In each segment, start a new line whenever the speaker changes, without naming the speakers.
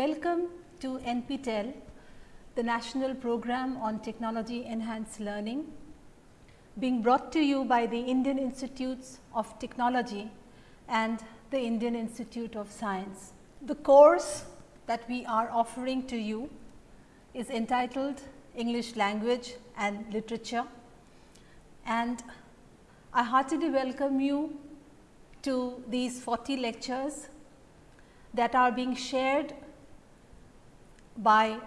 Welcome to NPTEL, the National Program on Technology Enhanced Learning, being brought to you by the Indian Institutes of Technology and the Indian Institute of Science. The course that we are offering to you is entitled English Language and Literature and I heartily welcome you to these 40 lectures that are being shared by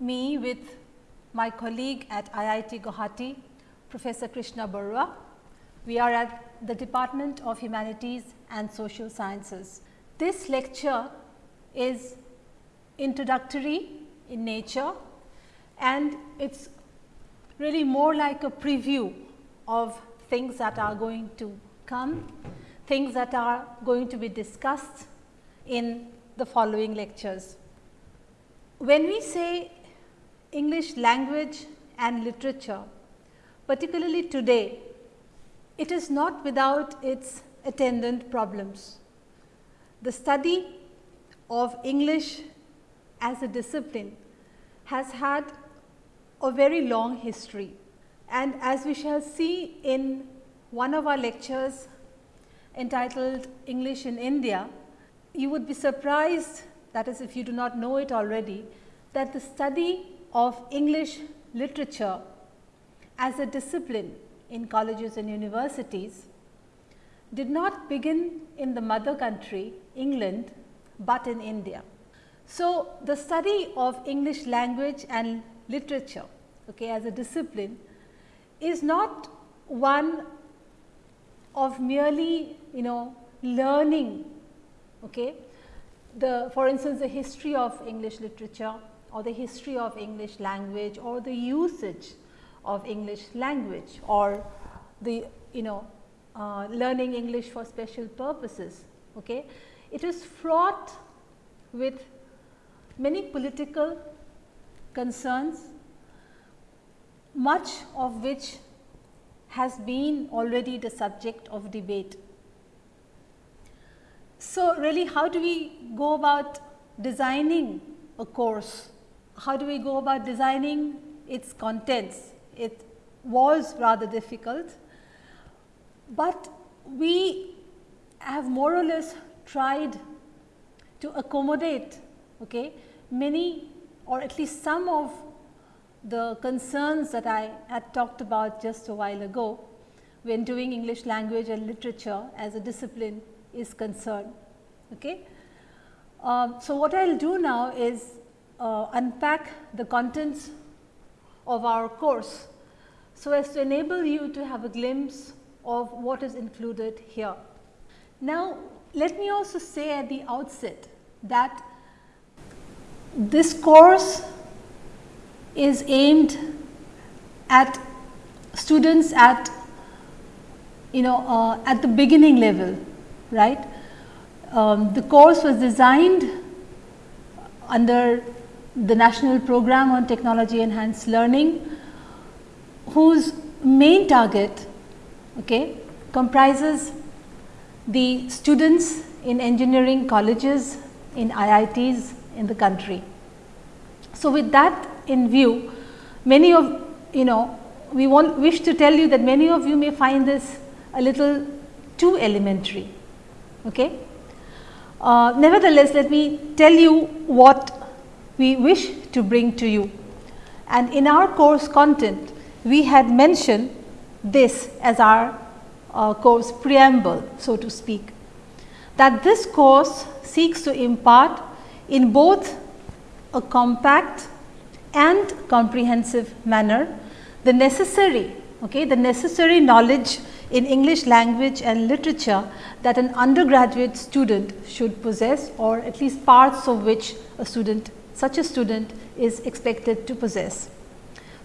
me with my colleague at IIT Guwahati, Professor Krishna Barua. We are at the Department of Humanities and Social Sciences. This lecture is introductory in nature and it is really more like a preview of things that are going to come, things that are going to be discussed in the following lectures. When we say English language and literature, particularly today, it is not without its attendant problems. The study of English as a discipline has had a very long history and as we shall see in one of our lectures entitled English in India, you would be surprised that is if you do not know it already, that the study of English literature as a discipline in colleges and universities did not begin in the mother country England, but in India. So, the study of English language and literature okay, as a discipline is not one of merely you know learning okay, the for instance, the history of English literature or the history of English language or the usage of English language or the you know uh, learning English for special purposes. Okay. It is fraught with many political concerns, much of which has been already the subject of debate so, really how do we go about designing a course? How do we go about designing its contents? It was rather difficult, but we have more or less tried to accommodate okay, many or at least some of the concerns that I had talked about just a while ago when doing English language and literature as a discipline is concerned. Okay. Um, so, what I will do now is uh, unpack the contents of our course, so as to enable you to have a glimpse of what is included here. Now, let me also say at the outset that this course is aimed at students at you know uh, at the beginning level right. Um, the course was designed under the National Program on Technology Enhanced Learning, whose main target okay, comprises the students in engineering colleges in IITs in the country. So, with that in view, many of you know we want wish to tell you that many of you may find this a little too elementary Okay. Uh, nevertheless, let me tell you what we wish to bring to you. And in our course content, we had mentioned this as our uh, course preamble, so to speak, that this course seeks to impart in both a compact and comprehensive manner the necessary, okay, the necessary knowledge in English language and literature that an undergraduate student should possess or at least parts of which a student such a student is expected to possess.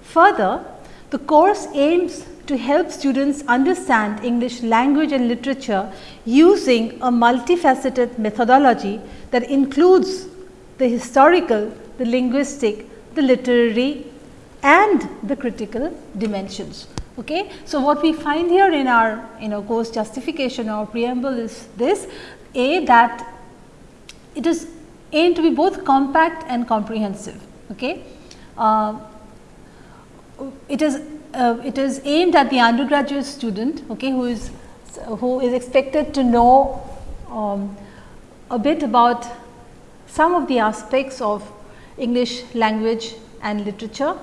Further, the course aims to help students understand English language and literature using a multifaceted methodology that includes the historical, the linguistic, the literary and the critical dimensions. Okay. So, what we find here in our you know course justification or preamble is this a that it is aimed to be both compact and comprehensive. Okay. Uh, it is uh, it is aimed at the undergraduate student okay, who is who is expected to know um, a bit about some of the aspects of English language and literature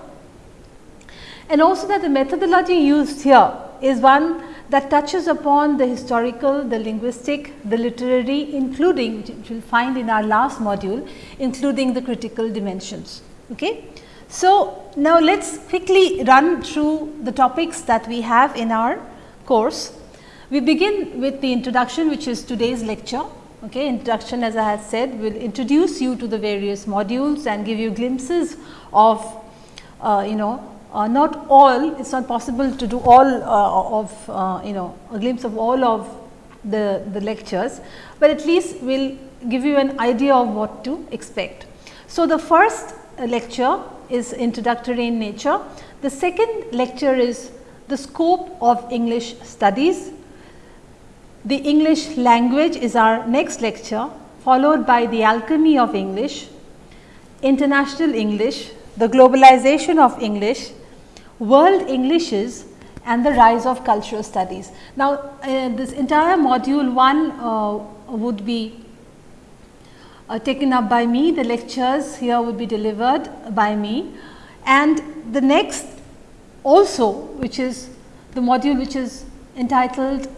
and also that the methodology used here is one that touches upon the historical, the linguistic, the literary including which you will find in our last module including the critical dimensions. Okay. So, now let us quickly run through the topics that we have in our course. We begin with the introduction which is today's lecture. Okay. Introduction as I had said will introduce you to the various modules and give you glimpses of uh, you know uh, not all it is not possible to do all uh, of uh, you know a glimpse of all of the, the lectures, but at least we will give you an idea of what to expect. So, the first lecture is introductory in nature. The second lecture is the scope of English studies. The English language is our next lecture followed by the alchemy of English, international English, the globalization of English, world Englishes and the rise of cultural studies. Now, uh, this entire module 1 uh, would be uh, taken up by me, the lectures here would be delivered by me and the next also which is the module which is entitled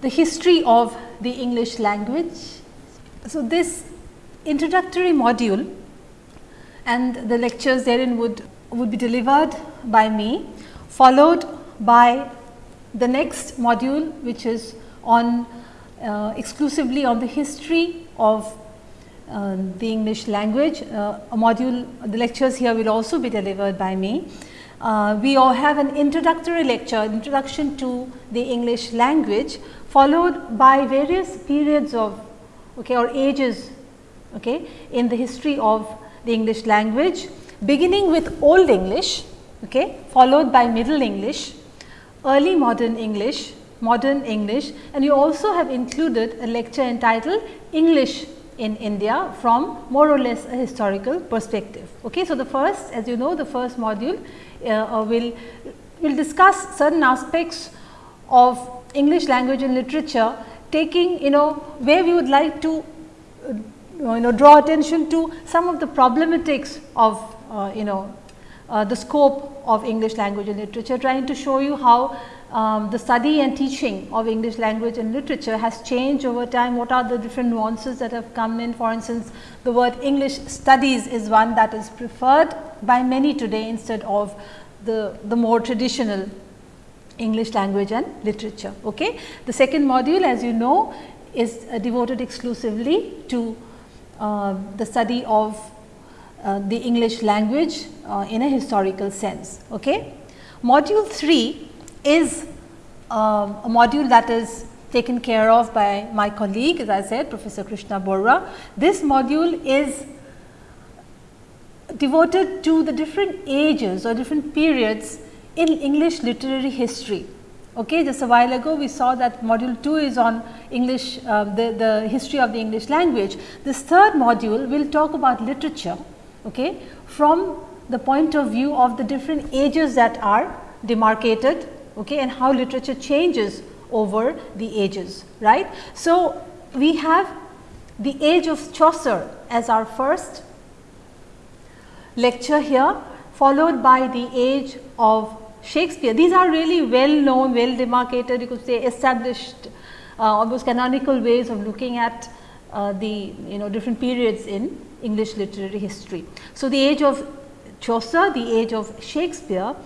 the history of the English language. So, this introductory module and the lectures therein would, would be delivered by me followed by the next module which is on uh, exclusively on the history of uh, the English language. Uh, a module, the lectures here will also be delivered by me. Uh, we all have an introductory lecture, introduction to the English language followed by various periods of okay, or ages okay, in the history of the English language beginning with Old English, okay, followed by Middle English, early modern English, modern English and you also have included a lecture entitled English in India from more or less a historical perspective. Okay. So, the first as you know the first module uh, uh, will will discuss certain aspects of English language and literature taking you know where we would like to uh, you know draw attention to some of the problematics of you know uh, the scope of English language and literature trying to show you how um, the study and teaching of English language and literature has changed over time. What are the different nuances that have come in? For instance, the word English studies is one that is preferred by many today instead of the, the more traditional English language and literature. Okay. The second module as you know is uh, devoted exclusively to uh, the study of uh, the English language uh, in a historical sense. Okay. Module 3 is um, a module that is taken care of by my colleague as I said Professor Krishna Barua. This module is devoted to the different ages or different periods in English literary history. Okay, just a while ago we saw that module 2 is on English, uh, the, the history of the English language. This third module will talk about literature okay, from the point of view of the different ages that are demarcated okay, and how literature changes over the ages. right? So, we have the age of Chaucer as our first lecture here followed by the age of Shakespeare. These are really well known, well demarcated you could say established uh, almost canonical ways of looking at Uh, the you know different periods in English literary history. So, the age of Chaucer, the age of Shakespeare,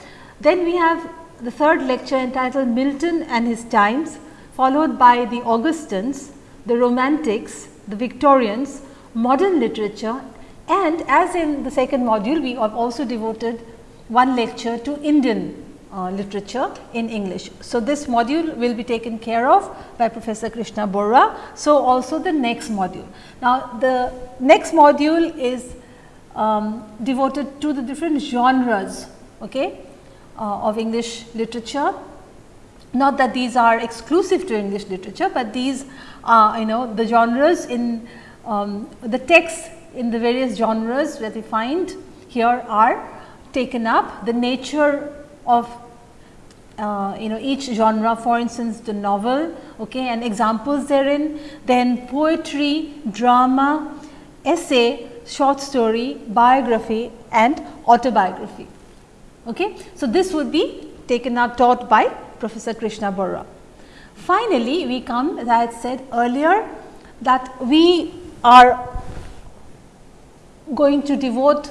then we have the third lecture entitled Milton and his times followed by the Augustans, the Romantics, the Victorians, modern literature and as in the second module we have also devoted one lecture to Indian uh, literature in English. So, this module will be taken care of by Professor Krishna Barua. So, also the next module. Now, the next module is um, devoted to the different genres okay, uh, of English literature. Not that these are exclusive to English literature, but these are you know the genres in um, the texts in the various genres that we find here are taken up. The nature of uh, you know each genre for instance the novel okay, and examples therein then poetry, drama, essay, short story, biography and autobiography. Okay. So, this would be taken up taught by Professor Krishna Barua. Finally, we come as I had said earlier that we are going to devote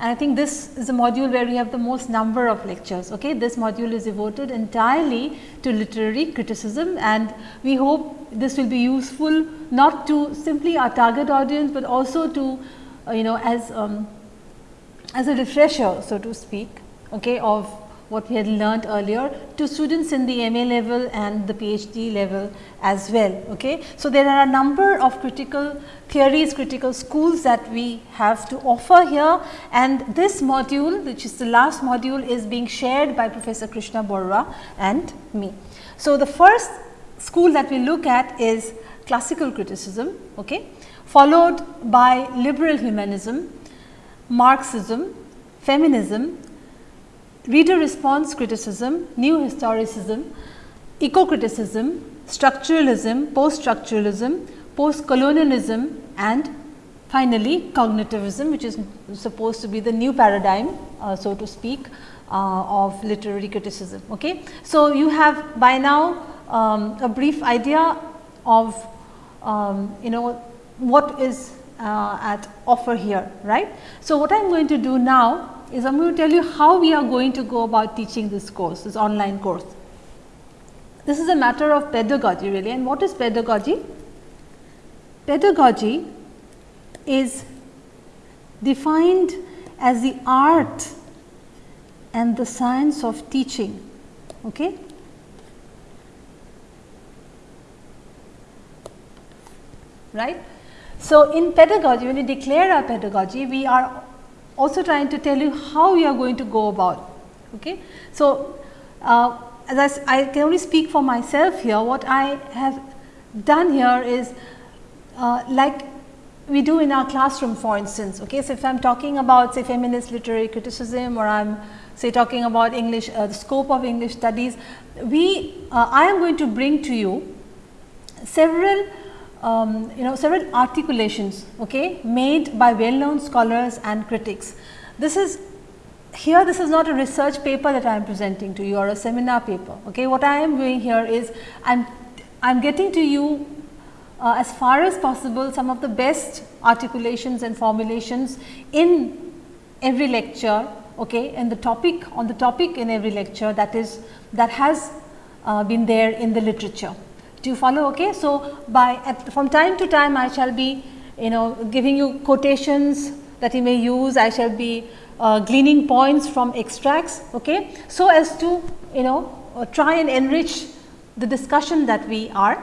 and I think this is a module where we have the most number of lectures. Okay? This module is devoted entirely to literary criticism and we hope this will be useful not to simply our target audience, but also to uh, you know as um, as a refresher so to speak okay, of what we had learned earlier to students in the MA level and the PhD level as well. Okay. So, there are a number of critical theories, critical schools that we have to offer here and this module which is the last module is being shared by Professor Krishna Barua and me. So, the first school that we look at is classical criticism, okay, followed by liberal humanism, Marxism, feminism, reader response criticism, new historicism, eco-criticism, structuralism, post-structuralism, post-colonialism and finally, cognitivism which is supposed to be the new paradigm uh, so to speak uh, of literary criticism. Okay. So, you have by now um, a brief idea of um, you know what is uh, at offer here right. So, what I am going to do now is I am going to tell you how we are going to go about teaching this course, this online course. This is a matter of pedagogy really and what is pedagogy? Pedagogy is defined as the art and the science of teaching. Okay? Right? So, in pedagogy when we declare our pedagogy we are also trying to tell you how you are going to go about. Okay. So, uh, as I, I, can only speak for myself here, what I have done here is uh, like we do in our classroom for instance. Okay. So, if I am talking about say feminist literary criticism or I am say talking about English, uh, the scope of English studies, we uh, I am going to bring to you several um, you know several articulations okay, made by well known scholars and critics. This is here this is not a research paper that I am presenting to you or a seminar paper. Okay. What I am doing here is I am I am getting to you uh, as far as possible some of the best articulations and formulations in every lecture okay, and the topic on the topic in every lecture that is that has uh, been there in the literature. Do you follow? Okay. So, by at, from time to time I shall be you know giving you quotations that you may use, I shall be uh, gleaning points from extracts. Okay. So, as to you know uh, try and enrich the discussion that we are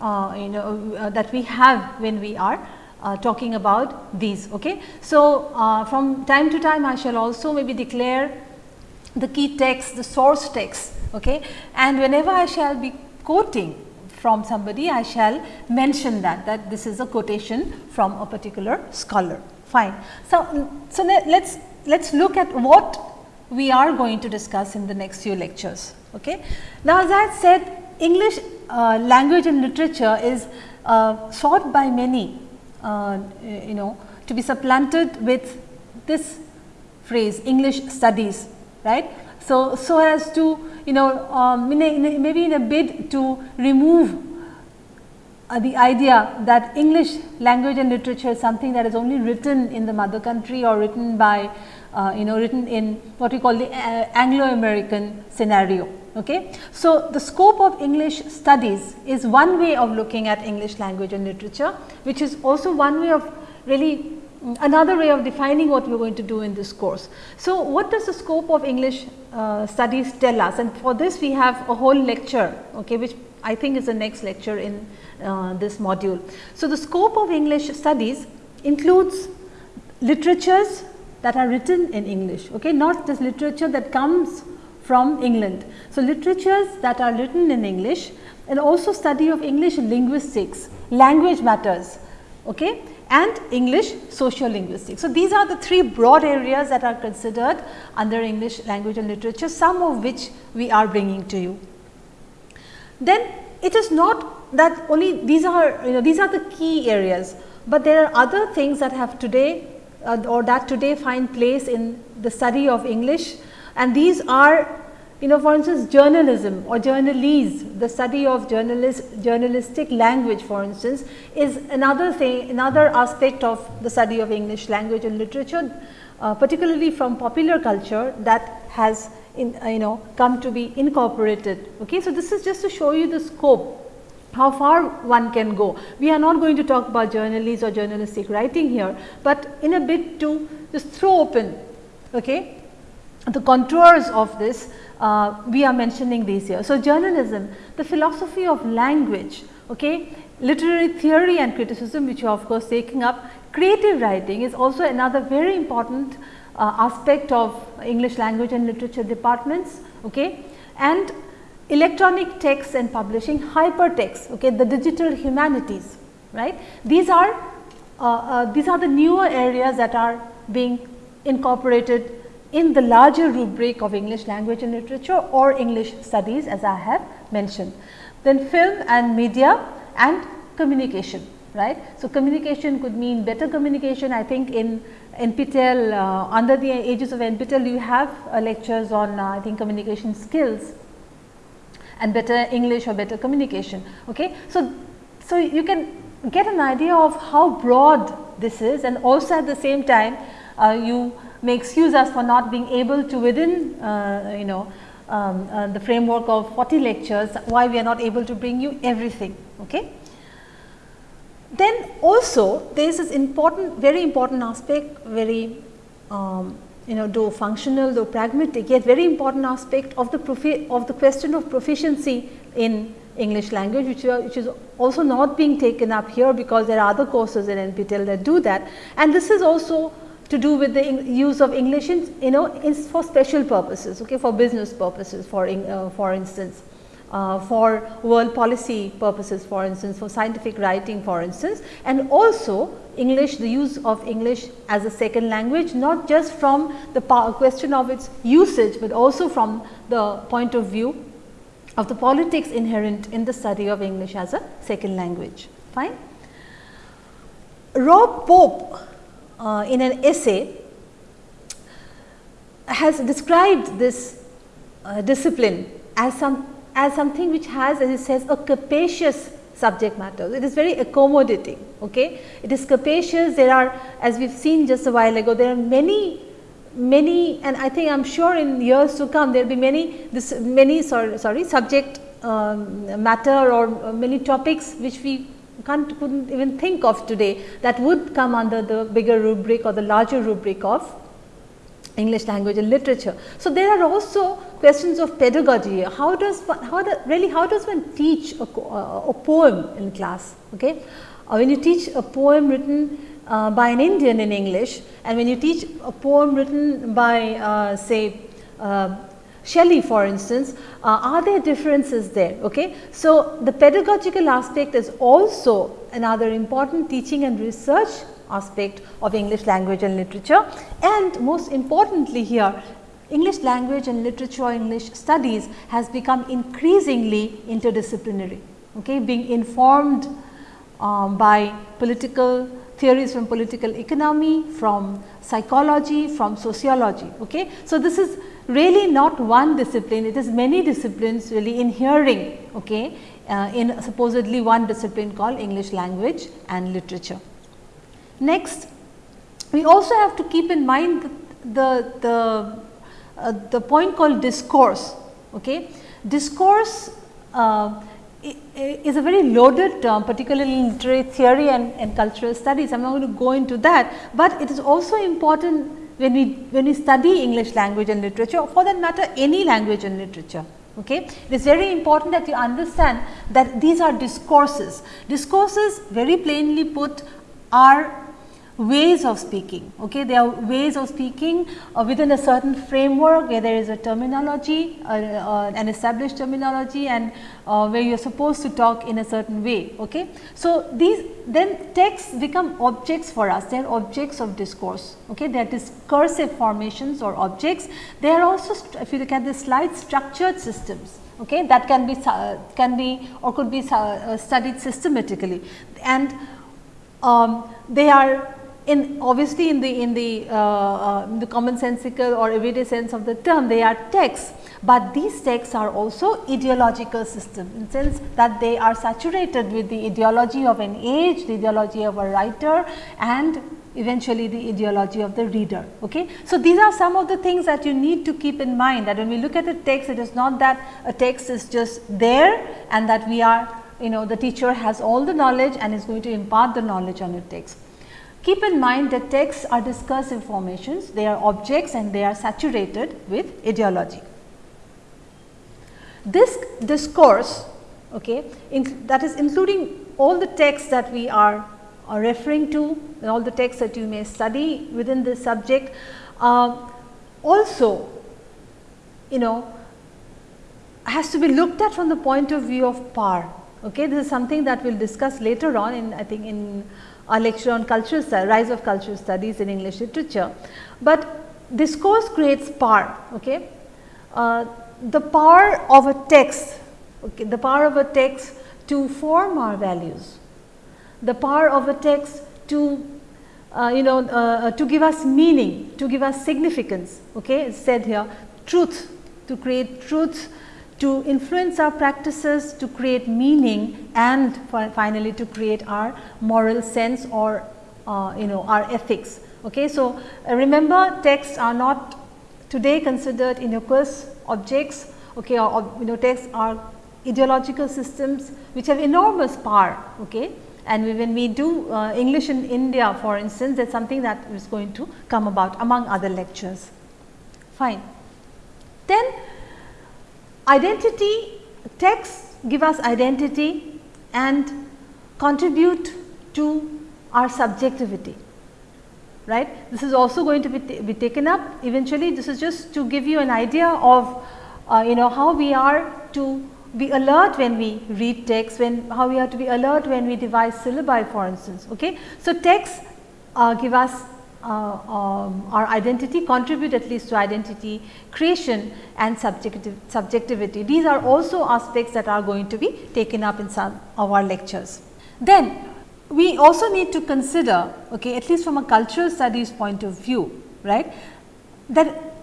uh, you know uh, that we have when we are uh, talking about these. Okay. So, uh, from time to time I shall also maybe declare the key text, the source text okay. and whenever I shall be quoting from somebody I shall mention that that this is a quotation from a particular scholar fine. So, so let us let us look at what we are going to discuss in the next few lectures. Okay. Now, as I said English uh, language and literature is uh, sought by many uh, you know to be supplanted with this phrase English studies right. So, so as to you know um, in a, in a, maybe in a bid to remove uh, the idea that English language and literature is something that is only written in the mother country or written by uh, you know written in what we call the uh, Anglo American scenario. Okay. So, the scope of English studies is one way of looking at English language and literature, which is also one way of really another way of defining what we are going to do in this course. So, what does the scope of English uh, studies tell us and for this we have a whole lecture okay, which I think is the next lecture in uh, this module. So, the scope of English studies includes literatures that are written in English, okay, not just literature that comes from England. So, literatures that are written in English and also study of English linguistics, language matters, okay, and English social linguistics. So, these are the three broad areas that are considered under English language and literature, some of which we are bringing to you. Then it is not that only these are you know these are the key areas, but there are other things that have today uh, or that today find place in the study of English and these are you know for instance journalism or journalese the study of journalist journalistic language for instance is another thing another aspect of the study of English language and literature uh, particularly from popular culture that has in, uh, you know come to be incorporated. Okay. So, this is just to show you the scope how far one can go. We are not going to talk about journalese or journalistic writing here, but in a bit to just throw open okay, the contours of this uh, we are mentioning these here. So, journalism the philosophy of language okay, literary theory and criticism which you are of course taking up creative writing is also another very important uh, aspect of English language and literature departments okay, and electronic text and publishing hypertext okay, the digital humanities right. These are uh, uh, these are the newer areas that are being incorporated in the larger rubric of English language and literature or English studies as I have mentioned. Then film and media and communication right. So, communication could mean better communication I think in NPTEL uh, under the aegis of NPTEL you have uh, lectures on uh, I think communication skills and better English or better communication. Okay. So, so you can get an idea of how broad this is and also at the same time uh, you may excuse us for not being able to within uh, you know um, uh, the framework of 40 lectures why we are not able to bring you everything. Okay. Then also there is this important very important aspect very um, you know though functional though pragmatic yet very important aspect of the of the question of proficiency in English language which, are, which is also not being taken up here because there are other courses in NPTEL that do that and this is also to do with the use of English in you know is for special purposes okay for business purposes for uh, for instance uh, for world policy purposes for instance, for scientific writing for instance and also English the use of English as a second language not just from the question of its usage, but also from the point of view of the politics inherent in the study of English as a second language. Fine. Rob Pope uh, in an essay has described this uh, discipline as some as something which has as it says a capacious subject matter. It is very accommodating. Okay? It is capacious. There are as we have seen just a while ago, there are many many and I think I am sure in years to come there will be many this many sorry, sorry subject um, matter or many topics which we can't couldn't even think of today that would come under the bigger rubric or the larger rubric of English language and literature. So, there are also questions of pedagogy. How does how the, really how does one teach a, a poem in class? Okay, uh, when you teach a poem written uh, by an Indian in English and when you teach a poem written by uh, say uh, Shelley for instance, uh, are there differences there? Okay? So, the pedagogical aspect is also another important teaching and research aspect of English language and literature and most importantly here English language and literature English studies has become increasingly interdisciplinary okay being informed um, by political theories from political economy from psychology from sociology okay so this is really not one discipline it is many disciplines really inhering okay uh, in supposedly one discipline called english language and literature Next, we also have to keep in mind the, the, uh, the point called discourse. Okay? Discourse uh, is a very loaded term particularly in literary theory and, and cultural studies. I am not going to go into that, but it is also important when we when we study English language and literature or for that matter any language and literature. Okay. It is very important that you understand that these are discourses. Discourses very plainly put are ways of speaking. Okay? There are ways of speaking uh, within a certain framework where there is a terminology, uh, uh, an established terminology and uh, where you are supposed to talk in a certain way. Okay? So, these then texts become objects for us, they are objects of discourse. Okay? They are discursive formations or objects. They are also, if you look at the slide, structured systems okay, that can be can be or could be uh, studied systematically and um, they are in obviously in the in the, uh, uh, in the commonsensical or everyday sense of the term they are texts, but these texts are also ideological system in sense that they are saturated with the ideology of an age, the ideology of a writer and eventually the ideology of the reader. Okay? So, these are some of the things that you need to keep in mind that when we look at a text it is not that a text is just there and that we are you know the teacher has all the knowledge and is going to impart the knowledge on a text. Keep in mind that texts are discursive formations, they are objects and they are saturated with ideology. This discourse okay, in, that is including all the texts that we are, are referring to and all the texts that you may study within this subject uh, also you know has to be looked at from the point of view of power. Okay. This is something that we will discuss later on in I think in a lecture on cultural rise of cultural studies in English literature. But discourse creates power. Okay? Uh, the power of a text, okay, the power of a text to form our values, the power of a text to uh, you know uh, to give us meaning, to give us significance. Okay? It's said here truth, to create truth to influence our practices to create meaning and finally to create our moral sense or uh, you know our ethics. Okay. So, uh, remember texts are not today considered innocuous objects okay, or, or you know texts are ideological systems which have enormous power. Okay. And when we do uh, English in India for instance that is something that is going to come about among other lectures. Fine. Then Identity texts give us identity and contribute to our subjectivity right. This is also going to be, be taken up eventually this is just to give you an idea of uh, you know how we are to be alert when we read text when how we are to be alert when we devise syllabi for instance. Okay. So, texts uh, give us uh, um, our identity contribute at least to identity creation and subjectivity. These are also aspects that are going to be taken up in some of our lectures. Then we also need to consider okay, at least from a cultural studies point of view right that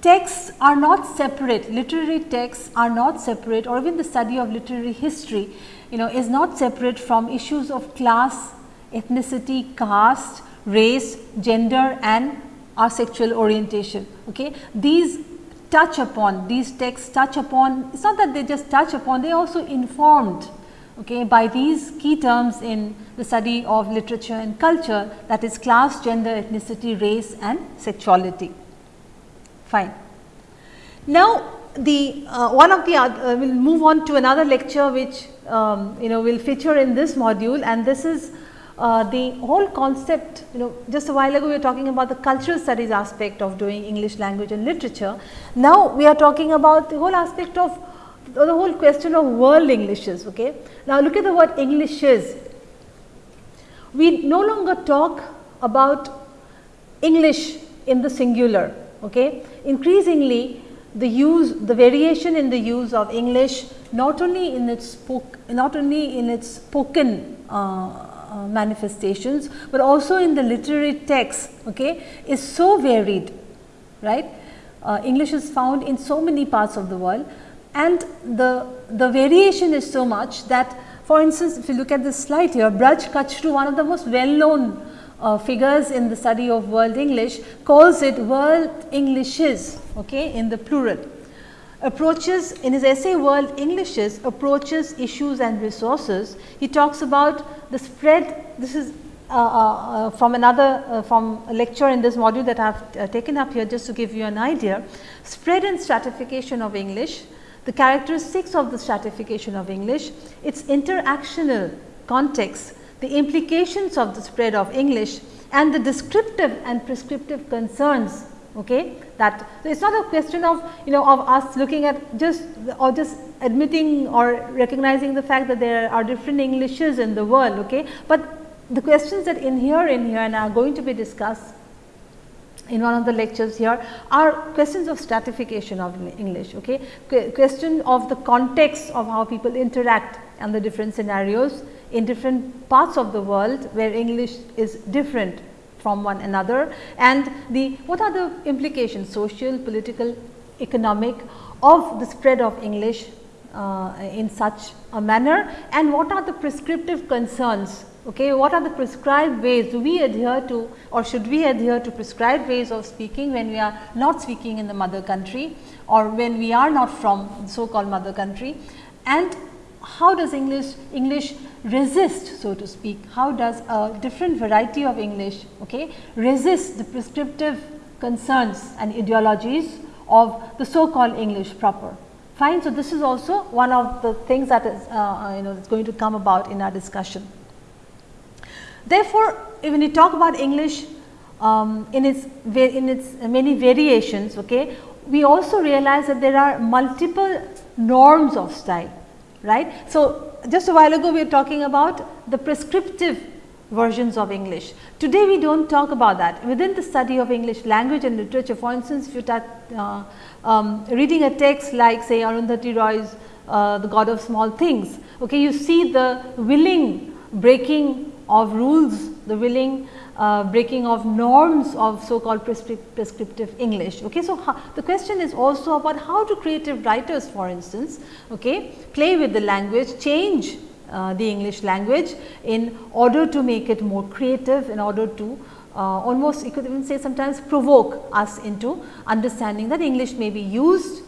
texts are not separate literary texts are not separate or even the study of literary history you know is not separate from issues of class, ethnicity, caste race, gender and our sexual orientation. Okay. These touch upon, these texts touch upon, it is not that they just touch upon, they also informed okay, by these key terms in the study of literature and culture that is class, gender, ethnicity, race and sexuality. Fine. Now, the uh, one of the uh, we will move on to another lecture which um, you know will feature in this module and this is uh, the whole concept you know just a while ago we were talking about the cultural studies aspect of doing English language and literature. Now, we are talking about the whole aspect of the whole question of world Englishes. Okay? Now, look at the word Englishes. We no longer talk about English in the singular. Okay? Increasingly the use the variation in the use of English not only in its spoke not only in its spoken uh, uh, manifestations, but also in the literary text okay, is so varied right. Uh, English is found in so many parts of the world and the, the variation is so much that for instance, if you look at this slide here Braj Kachru one of the most well known uh, figures in the study of world English calls it world Englishes okay, in the plural approaches in his essay World Englishes approaches issues and resources. He talks about the spread this is uh, uh, uh from another uh, from a lecture in this module that I have uh, taken up here just to give you an idea. Spread and stratification of English, the characteristics of the stratification of English, its interactional context, the implications of the spread of English and the descriptive and prescriptive concerns okay? That so it's not a question of you know of us looking at just or just admitting or recognizing the fact that there are different englishes in the world okay? But the questions that inhere in here and are going to be discussed in one of the lectures here are questions of stratification of English, okay? Qu question of the context of how people interact and the different scenarios in different parts of the world where English is different from one another. And the what are the implications social, political, economic of the spread of English uh, in such a manner? And what are the prescriptive concerns? Okay what are the prescribed ways? Do we adhere to or should we adhere to prescribed ways of speaking when we are not speaking in the mother country or when we are not from so called mother country? And how does English English resist so to speak? How does a different variety of English okay resist the prescriptive concerns and ideologies of the so called English proper? Fine so this is also one of the things that is uh, you know is going to come about in our discussion. Therefore, when you talk about English um, in its in its many variations, okay, we also realize that there are multiple norms of style, right. So, just a while ago we were talking about the prescriptive versions of English. Today we do not talk about that. Within the study of English language and literature, for instance, if you start uh, um, reading a text like say Arundhati Roy's uh, The God of Small Things, okay, you see the willing breaking of rules, the willing uh, breaking of norms of so called prescriptive English. Okay. So, the question is also about how do creative writers for instance okay, play with the language, change uh, the English language in order to make it more creative, in order to uh, almost you could even say sometimes provoke us into understanding that English may be used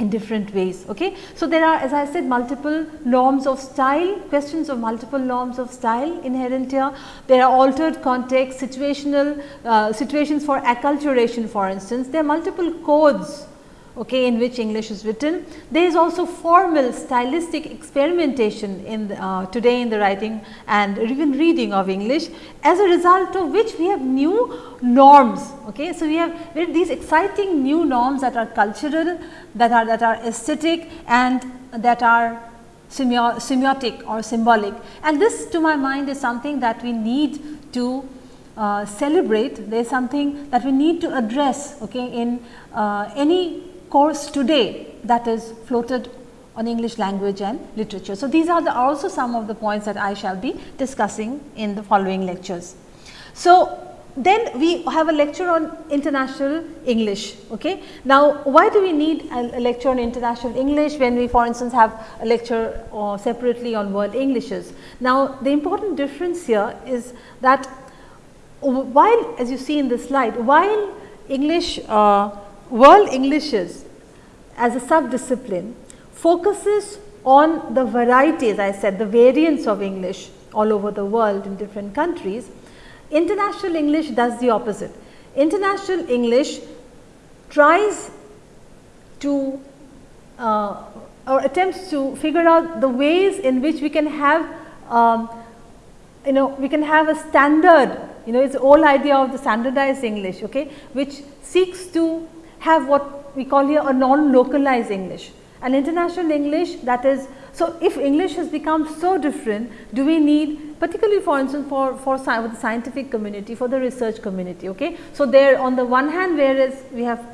in different ways. Okay. So, there are as I said multiple norms of style, questions of multiple norms of style inherent here. There are altered context, situational uh, situations for acculturation for instance. There are multiple codes okay, in which English is written. There is also formal stylistic experimentation in the, uh, today in the writing and even reading of English as a result of which we have new norms. Okay. So, we have these exciting new norms that are cultural, that are that are aesthetic and that are semiotic or symbolic and this to my mind is something that we need to uh, celebrate, there is something that we need to address okay, in uh, any course today that is floated on English language and literature. So, these are the also some of the points that I shall be discussing in the following lectures. So, then we have a lecture on international English. Okay. Now, why do we need a, lecture on international English when we for instance have a lecture uh, separately on world Englishes? Now, the important difference here is that while as you see in the slide, while English uh, world Englishes as a sub-discipline focuses on the varieties I said the variants of English all over the world in different countries. International English does the opposite. International English tries to uh, or attempts to figure out the ways in which we can have um, you know we can have a standard you know it is the whole idea of the standardized English okay, which seeks to have what we call here a non-localized English. An international English that is, so if English has become so different, do we need particularly for instance for, for, the scientific community, for the research community. Okay? So, there on the one hand whereas we have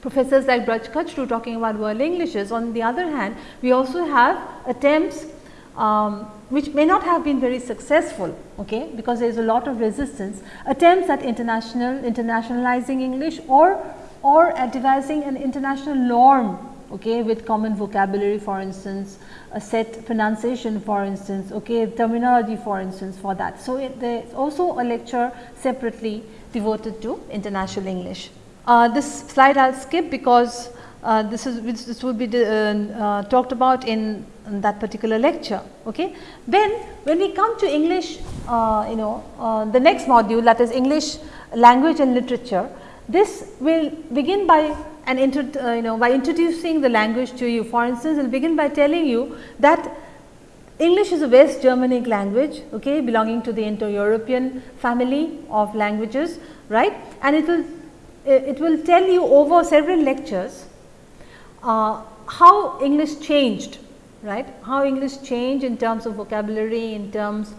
professors like Braj Kachru talking about world Englishes, on the other hand we also have attempts um, which may not have been very successful okay, because there is a lot of resistance, attempts at international internationalizing English or or devising an international norm okay, with common vocabulary for instance, a set pronunciation for instance, okay, terminology for instance for that. So, there is also a lecture separately devoted to international English. Uh, this slide I will skip because uh, this is which this will be uh, uh, talked about in, in, that particular lecture. Okay. Then when we come to English, uh, you know uh, the next module that is English language and literature, this will begin by an uh, you know by introducing the language to you. For instance, it will begin by telling you that English is a West Germanic language okay, belonging to the Indo-European family of languages right? And it will it will tell you over several lectures uh, how English changed right? How English changed in terms of vocabulary in terms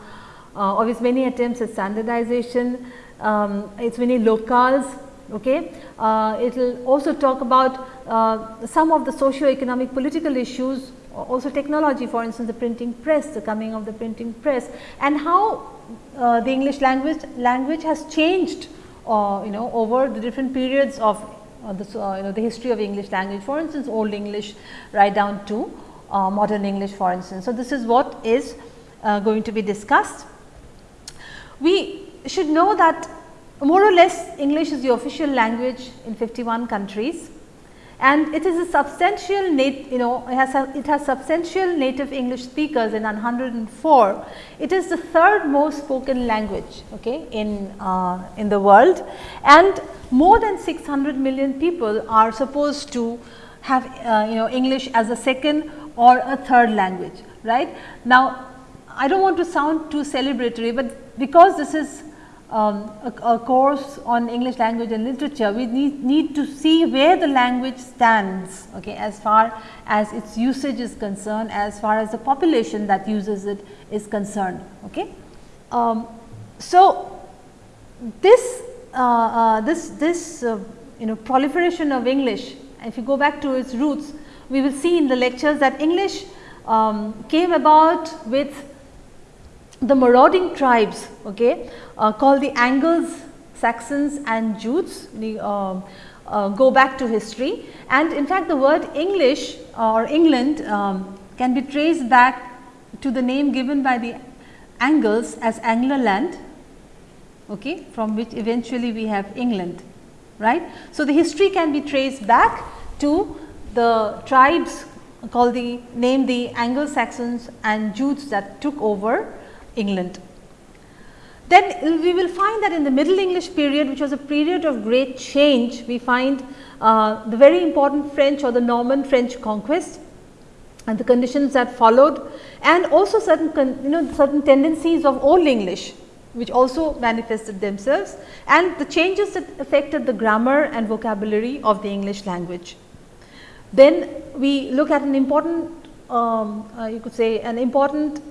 uh, of its many attempts at standardization. Um, its many locales okay uh, it will also talk about uh, some of the socio-economic political issues also technology for instance the printing press, the coming of the printing press and how uh, the English language language has changed uh, you know over the different periods of uh, the, uh, you know the history of English language for instance old English right down to uh, modern English for instance. So, this is what is uh, going to be discussed. We should know that more or less English is the official language in 51 countries and it is a substantial nat you know it has a, it has substantial native English speakers in 104. It is the third most spoken language okay, in, uh, in the world and more than 600 million people are supposed to have uh, you know English as a second or a third language right. Now, I do not want to sound too celebratory, but because this is um, a, a, course on English language and literature, we need, need to see where the language stands okay, as far as its usage is concerned, as far as the population that uses it is concerned. Okay. Um, so, this, uh, uh, this, this uh, you know proliferation of English, if you go back to its roots, we will see in the lectures that English um, came about with the marauding tribes okay, uh, called the Angles, Saxons and Jutes uh, uh, go back to history and in fact, the word English or England um, can be traced back to the name given by the Angles as Anglerland okay, from which eventually we have England right. So, the history can be traced back to the tribes called the name the Anglo Saxons and Jutes that took over England. Then we will find that in the Middle English period which was a period of great change, we find uh, the very important French or the Norman French conquest and the conditions that followed and also certain you know certain tendencies of old English which also manifested themselves and the changes that affected the grammar and vocabulary of the English language. Then we look at an important um, uh, you could say an important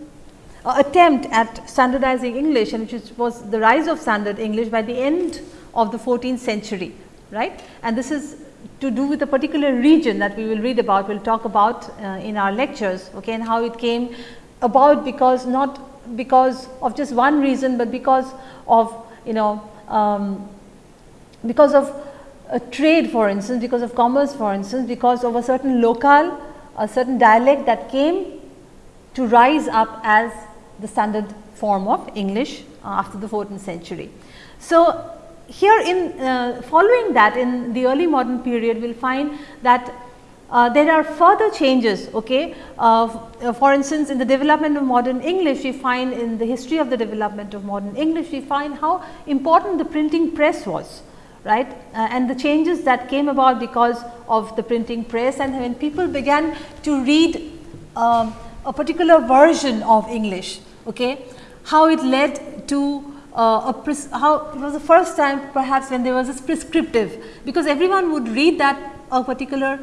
uh, attempt at standardizing English and which was the rise of standard English by the end of the 14th century right? And this is to do with a particular region that we will read about we will talk about uh, in our lectures okay and how it came about because not because of just one reason, but because of you know um, because of a trade for instance, because of commerce for instance, because of a certain locale, a certain dialect that came to rise up as the standard form of English after the 14th century. So, here in uh, following that in the early modern period we will find that uh, there are further changes okay uh, for instance in the development of modern english we find in the history of the development of modern english we find how important the printing press was right uh, and the changes that came about because of the printing press and when people began to read um, a particular version of english okay how it led to uh, a how it was the first time perhaps when there was a prescriptive because everyone would read that a particular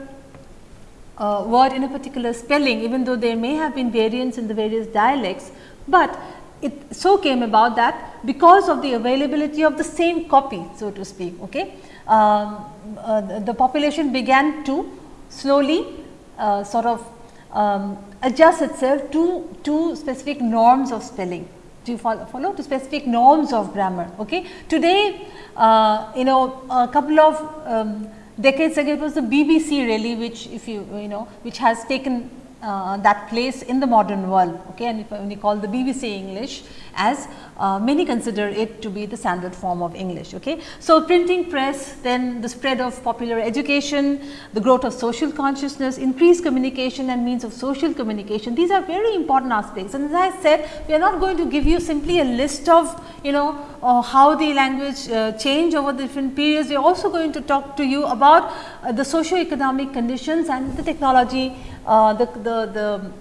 uh, word in a particular spelling even though there may have been variants in the various dialects, but it so came about that because of the availability of the same copy so to speak. Okay. Um, uh, the, the, population began to slowly uh, sort of um, adjust itself to, to specific norms of spelling to follow, follow to specific norms of grammar. Okay. Today, uh, you know a couple of um, decades ago it was the BBC really which if you you know which has taken uh, that place in the modern world okay and if, when you call the BBC English as uh, many consider it to be the standard form of English. Okay. So, printing press then the spread of popular education, the growth of social consciousness, increased communication and means of social communication these are very important aspects and as I said we are not going to give you simply a list of you know uh, how the language uh, change over the different periods we are also going to talk to you about uh, the socio-economic conditions and the technology uh, the, the, the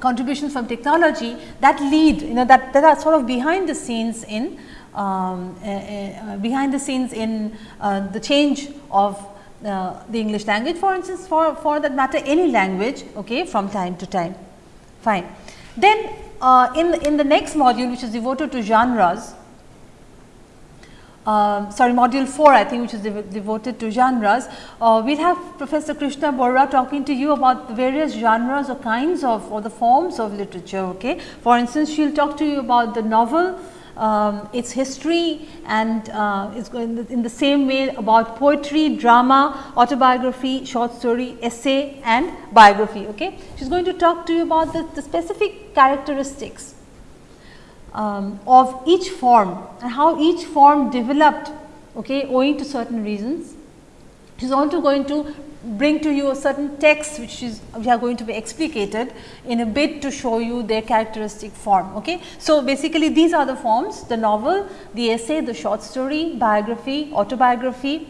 contributions from technology that lead you know that, that are sort of behind the scenes in um, uh, uh, behind the scenes in uh, the change of uh, the English language for instance for, for that matter any language okay, from time to time fine. Then uh, in, in the next module which is devoted to genres um, sorry module 4 I think which is dev devoted to genres. Uh, we will have Professor Krishna Barua talking to you about the various genres or kinds of or the forms of literature. Okay. For instance, she will talk to you about the novel, um, its history and uh, it's going in the same way about poetry, drama, autobiography, short story, essay and biography. Okay. She is going to talk to you about the, the specific characteristics um, of each form and how each form developed okay, owing to certain reasons. Is also going to bring to you a certain text which is which are going to be explicated in a bit to show you their characteristic form. Okay. So, basically these are the forms the novel, the essay, the short story, biography, autobiography,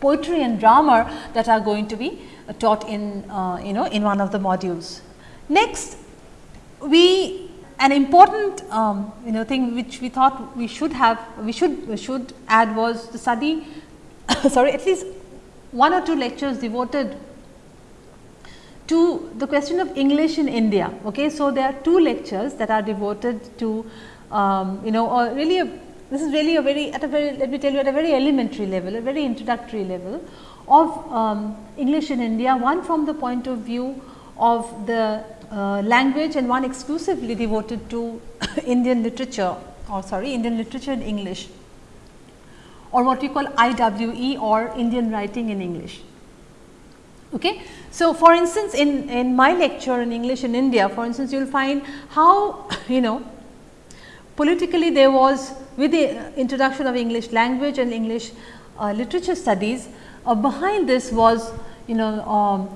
poetry and drama that are going to be taught in uh, you know in one of the modules. Next we an important um, you know thing which we thought we should have we should should add was the study sorry at least one or two lectures devoted to the question of English in India. Okay. So, there are two lectures that are devoted to um, you know or really a, this is really a very at a very let me tell you at a very elementary level a very introductory level of um, English in India one from the point of view of the uh, language and one exclusively devoted to Indian literature or sorry Indian literature in English or what we call IWE or Indian writing in English. Okay. So, for instance, in, in my lecture in English in India for instance, you will find how you know politically there was with the introduction of English language and English uh, literature studies uh, behind this was you know um,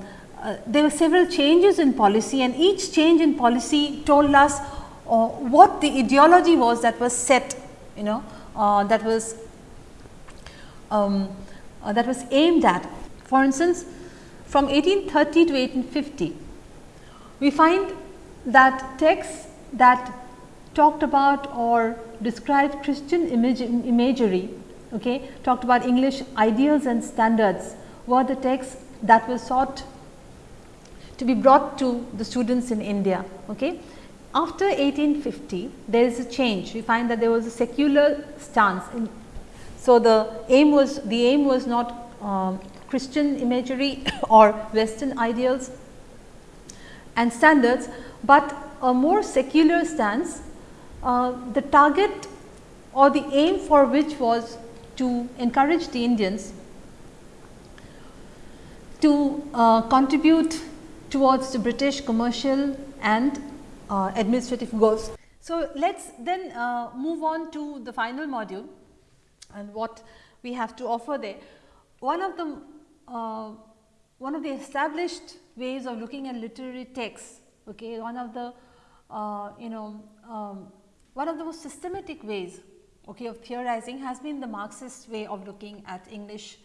uh, there were several changes in policy and each change in policy told us uh, what the ideology was that was set you know uh, that was um, uh, that was aimed at. For instance, from 1830 to 1850, we find that texts that talked about or described Christian image, imagery, okay, talked about English ideals and standards were the texts that were sought to be brought to the students in India. Okay. After 1850, there is a change. We find that there was a secular stance. In, so, the aim was the aim was not um, Christian imagery or Western ideals and standards, but a more secular stance. Uh, the target or the aim for which was to encourage the Indians to uh, contribute towards the British commercial and uh, administrative goals. So, let us then uh, move on to the final module and what we have to offer there. One of the uh, one of the established ways of looking at literary texts, okay, one of the uh, you know um, one of the most systematic ways okay, of theorizing has been the Marxist way of looking at English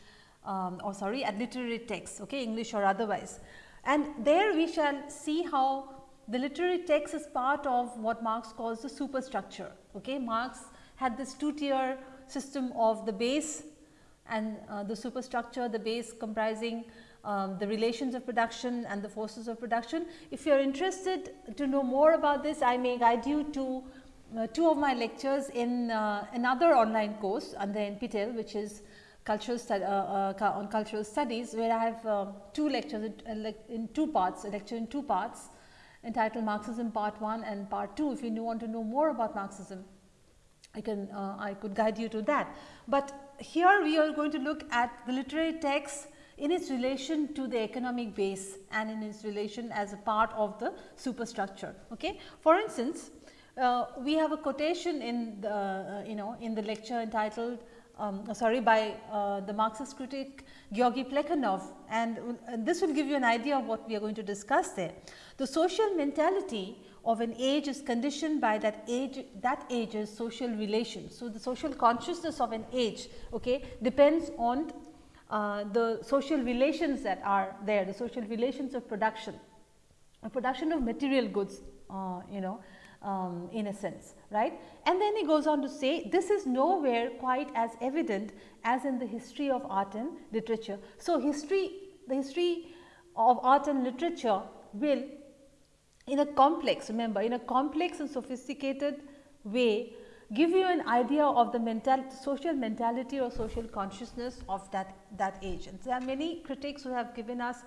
um, or sorry at literary texts, okay, English or otherwise. And there we shall see how the literary text is part of what Marx calls the superstructure. Okay? Marx had this two tier system of the base and uh, the superstructure, the base comprising um, the relations of production and the forces of production. If you are interested to know more about this, I may guide you to uh, two of my lectures in uh, another online course under NPTEL, which is cultural uh, uh, on cultural studies where I have uh, two lectures in, in two parts, a lecture in two parts entitled Marxism part 1 and part 2. If you want to know more about Marxism, I can uh, I could guide you to that. But here we are going to look at the literary text in its relation to the economic base and in its relation as a part of the superstructure. Okay? For instance, uh, we have a quotation in the uh, you know in the lecture entitled um, sorry by uh, the Marxist critic Georgy Plekhanov and uh, this will give you an idea of what we are going to discuss there. The social mentality of an age is conditioned by that age that age's social relations. So, the social consciousness of an age okay, depends on uh, the social relations that are there, the social relations of production. a production of material goods, uh, you know, um, in a sense, right. And then he goes on to say this is nowhere quite as evident as in the history of art and literature. So, history the history of art and literature will in a complex remember in a complex and sophisticated way give you an idea of the mental social mentality or social consciousness of that that age. And there are many critics who have given us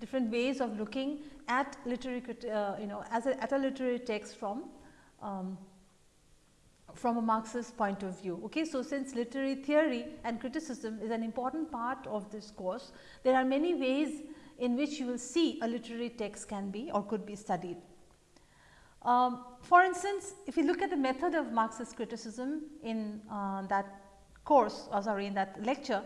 different ways of looking at literary uh, you know as a, at a literary text from um, from a Marxist point of view. Okay. So, since literary theory and criticism is an important part of this course, there are many ways in which you will see a literary text can be or could be studied. Um, for instance, if you look at the method of Marxist criticism in uh, that course or sorry in that lecture,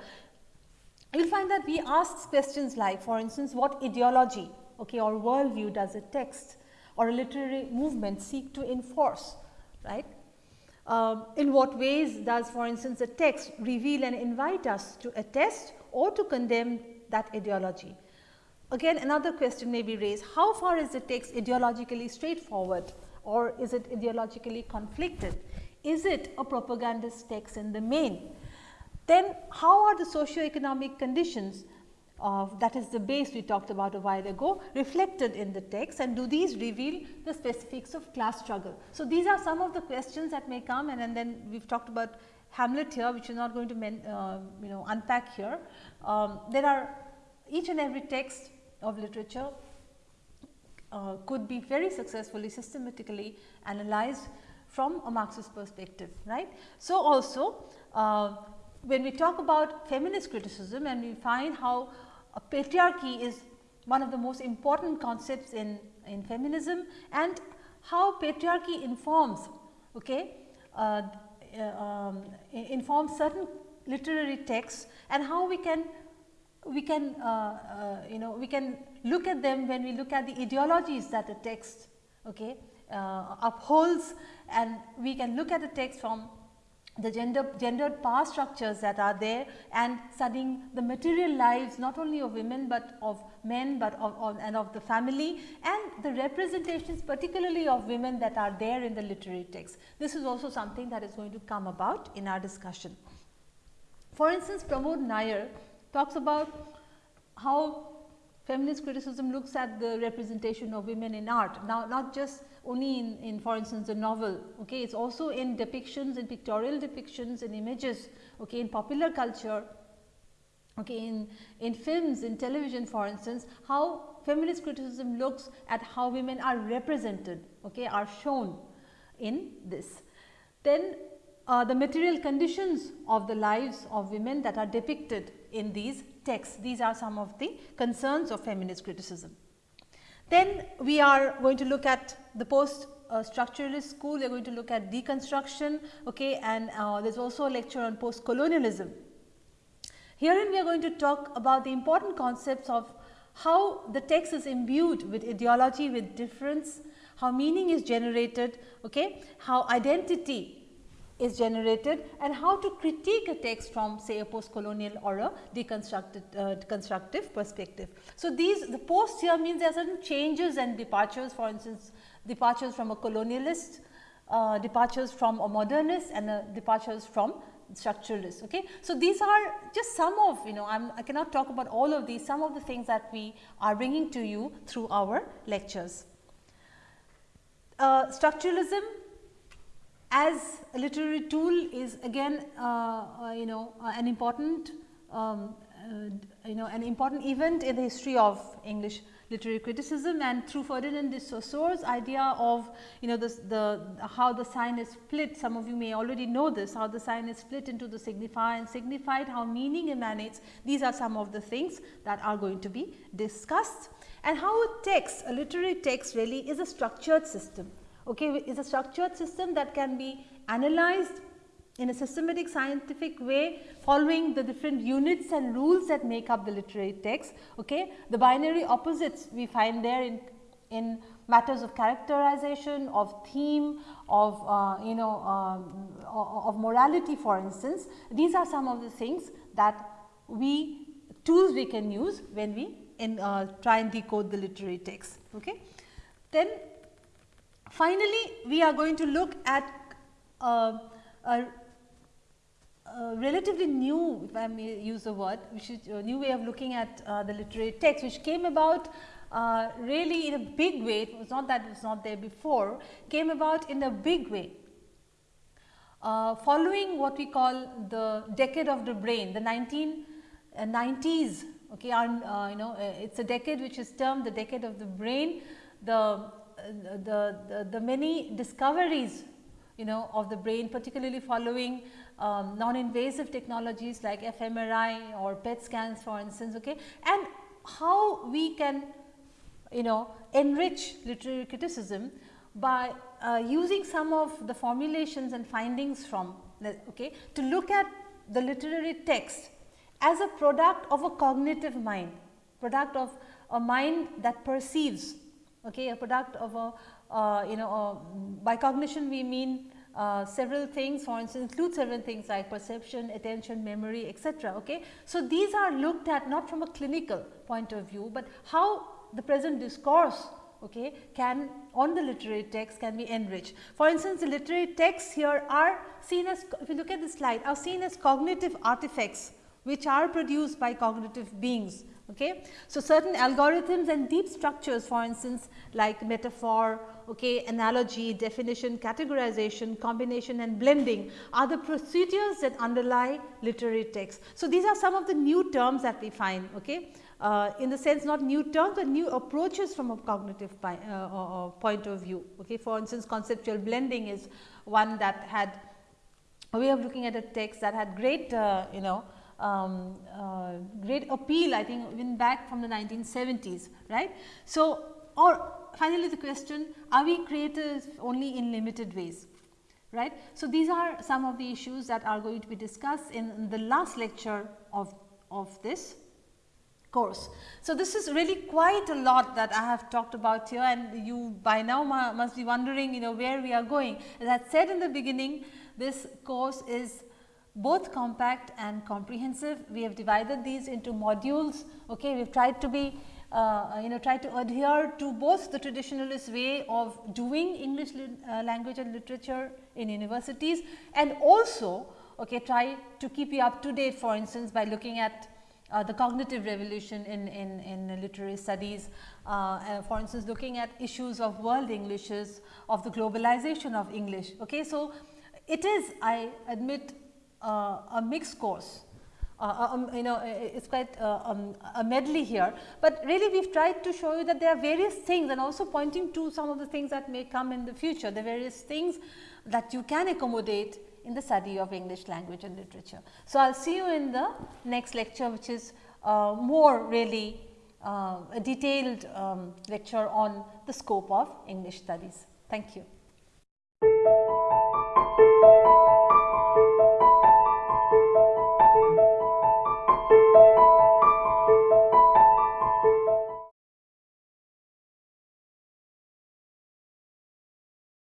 you will find that we ask questions like for instance, what ideology okay, or worldview does a text or a literary movement seek to enforce right. Um, in what ways does for instance, a text reveal and invite us to attest or to condemn that ideology. Again another question may be raised, how far is the text ideologically straightforward or is it ideologically conflicted? Is it a propagandist text in the main? Then how are the socio-economic conditions of that is the base we talked about a while ago reflected in the text and do these reveal the specifics of class struggle. So, these are some of the questions that may come and, and then we have talked about Hamlet here which is not going to men, uh, you know unpack here. Um, there are each and every text of literature uh, could be very successfully systematically analyzed from a Marxist perspective, right. So, also uh, when we talk about feminist criticism and we find how patriarchy is one of the most important concepts in, in feminism and how patriarchy informs, okay, uh, uh um, informs certain literary texts and how we can we can uh, uh, you know we can look at them when we look at the ideologies that a text okay, uh, upholds and we can look at a text from the gender gendered power structures that are there and studying the material lives not only of women, but of men, but of, of, and of the family and the representations particularly of women that are there in the literary text. This is also something that is going to come about in our discussion. For instance, Pramod Nayar talks about how feminist criticism looks at the representation of women in art. Now, not just only in, in for instance, a novel, okay, it is also in depictions, in pictorial depictions, in images, okay, in popular culture, okay, in, in films, in television for instance, how feminist criticism looks at how women are represented, okay, are shown in this. Then uh, the material conditions of the lives of women that are depicted in these texts. These are some of the concerns of feminist criticism. Then we are going to look at the post uh, structuralist school, we are going to look at deconstruction okay, and uh, there is also a lecture on post colonialism. Herein we are going to talk about the important concepts of how the text is imbued with ideology, with difference, how meaning is generated, okay, how identity is generated and how to critique a text from say a post colonial or a deconstructed uh, constructive perspective. So, these the post here means there are certain changes and departures for instance departures from a colonialist, uh, departures from a modernist and uh, departures from structuralist. Okay. So, these are just some of you know I'm, I cannot talk about all of these some of the things that we are bringing to you through our lectures. Uh, structuralism as a literary tool is again uh, uh, you know uh, an important um, uh, you know an important event in the history of English literary criticism. And through Ferdinand de Saussure's idea of you know this, the how the sign is split some of you may already know this how the sign is split into the signifier and signified how meaning emanates. These are some of the things that are going to be discussed. And how a text a literary text really is a structured system okay, is a structured system that can be analyzed in a systematic scientific way following the different units and rules that make up the literary text. Okay. The binary opposites we find there in, in matters of characterization, of theme, of uh, you know um, of morality for instance. These are some of the things that we tools we can use when we in, uh, try and decode the literary text. Okay. Then finally, we are going to look at uh, a, a, relatively new, if I may use the word, which is a new way of looking at uh, the literary text, which came about uh, really in a big way, it was not that it was not there before, came about in a big way. Uh, following what we call the decade of the brain, the 1990s, uh, okay, uh, you know, it is a decade which is termed the decade of the brain, the, the, the, the, many discoveries you know of the brain particularly following um, non-invasive technologies like fMRI or PET scans for instance okay? And how we can you know enrich literary criticism by uh, using some of the formulations and findings from okay to look at the literary text as a product of a cognitive mind product of a mind that perceives okay a product of a uh, you know uh, by cognition we mean uh, several things for instance include several things like perception, attention, memory etc. Okay. So, these are looked at not from a clinical point of view, but how the present discourse okay, can on the literary text can be enriched. For instance, the literary texts here are seen as if you look at the slide are seen as cognitive artifacts which are produced by cognitive beings. Okay. So, certain algorithms and deep structures for instance like metaphor, okay, analogy, definition, categorization, combination and blending are the procedures that underlie literary texts. So, these are some of the new terms that we find. Okay uh, in the sense not new terms, but new approaches from a cognitive uh, point of view. Okay. For instance, conceptual blending is one that had a way of looking at a text that had great uh, you know um, uh, great appeal I think even back from the 1970s right. So, or finally, the question are we creators only in limited ways right. So, these are some of the issues that are going to be discussed in the last lecture of, of this course. So, this is really quite a lot that I have talked about here and you by now must be wondering you know where we are going. As I said in the beginning this course is both compact and comprehensive. We have divided these into modules. Okay. We have tried to be uh, you know try to adhere to both the traditionalist way of doing English uh, language and literature in universities and also okay, try to keep you up to date for instance by looking at uh, the cognitive revolution in, in, in literary studies. Uh, for instance, looking at issues of world Englishes, of the globalization of English. Okay. So, it is I admit a mixed course. Uh, um, you know it is quite uh, um, a medley here, but really we have tried to show you that there are various things and also pointing to some of the things that may come in the future, the various things that you can accommodate in the study of English language and literature. So, I will see you in the next lecture which is uh, more really uh, a detailed um, lecture on the scope of English studies. Thank you.